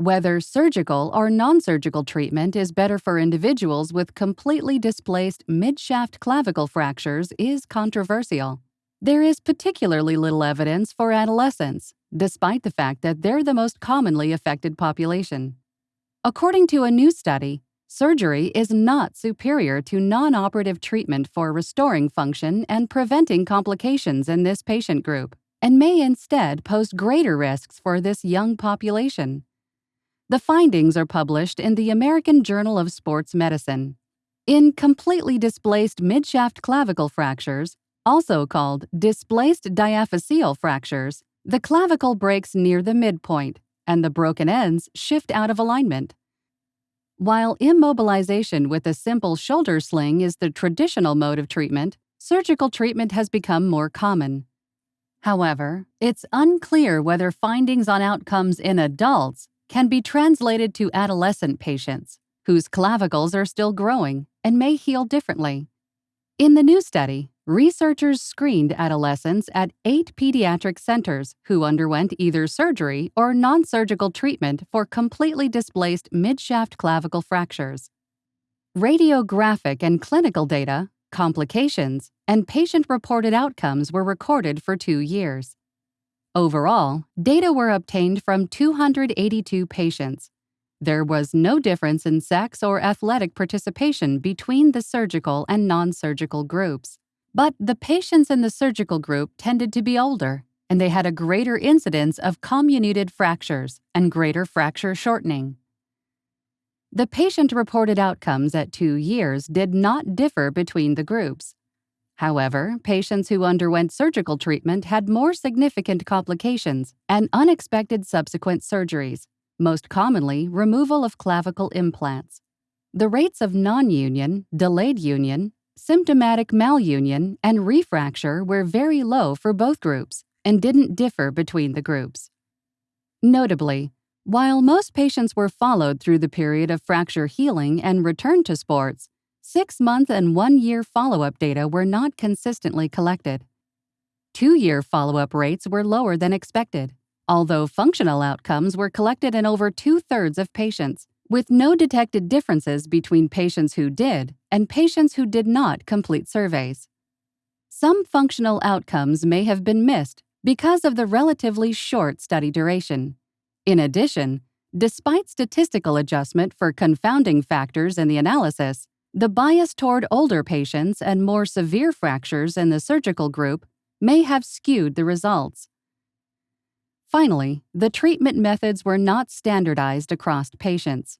Whether surgical or non surgical treatment is better for individuals with completely displaced midshaft clavicle fractures is controversial. There is particularly little evidence for adolescents, despite the fact that they're the most commonly affected population. According to a new study, surgery is not superior to non operative treatment for restoring function and preventing complications in this patient group, and may instead pose greater risks for this young population. The findings are published in the American Journal of Sports Medicine. In completely displaced midshaft clavicle fractures, also called displaced diaphyseal fractures, the clavicle breaks near the midpoint, and the broken ends shift out of alignment. While immobilization with a simple shoulder sling is the traditional mode of treatment, surgical treatment has become more common. However, it's unclear whether findings on outcomes in adults can be translated to adolescent patients whose clavicles are still growing and may heal differently. In the new study, researchers screened adolescents at eight pediatric centers who underwent either surgery or non surgical treatment for completely displaced midshaft clavicle fractures. Radiographic and clinical data, complications, and patient reported outcomes were recorded for two years. Overall, data were obtained from 282 patients. There was no difference in sex or athletic participation between the surgical and non surgical groups. But the patients in the surgical group tended to be older, and they had a greater incidence of comminuted fractures and greater fracture shortening. The patient reported outcomes at two years did not differ between the groups. However, patients who underwent surgical treatment had more significant complications and unexpected subsequent surgeries, most commonly removal of clavicle implants. The rates of non union, delayed union, symptomatic malunion, and refracture were very low for both groups and didn't differ between the groups. Notably, while most patients were followed through the period of fracture healing and return to sports, Six month and one year follow up data were not consistently collected. Two year follow up rates were lower than expected, although functional outcomes were collected in over two thirds of patients, with no detected differences between patients who did and patients who did not complete surveys. Some functional outcomes may have been missed because of the relatively short study duration. In addition, despite statistical adjustment for confounding factors in the analysis, the bias toward older patients and more severe fractures in the surgical group may have skewed the results. Finally, the treatment methods were not standardized across patients.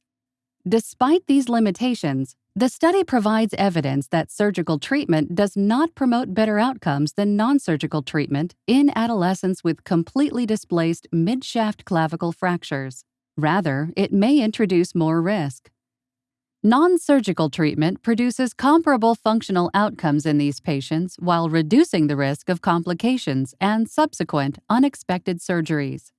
Despite these limitations, the study provides evidence that surgical treatment does not promote better outcomes than non surgical treatment in adolescents with completely displaced midshaft clavicle fractures. Rather, it may introduce more risk. Non surgical treatment produces comparable functional outcomes in these patients while reducing the risk of complications and subsequent unexpected surgeries.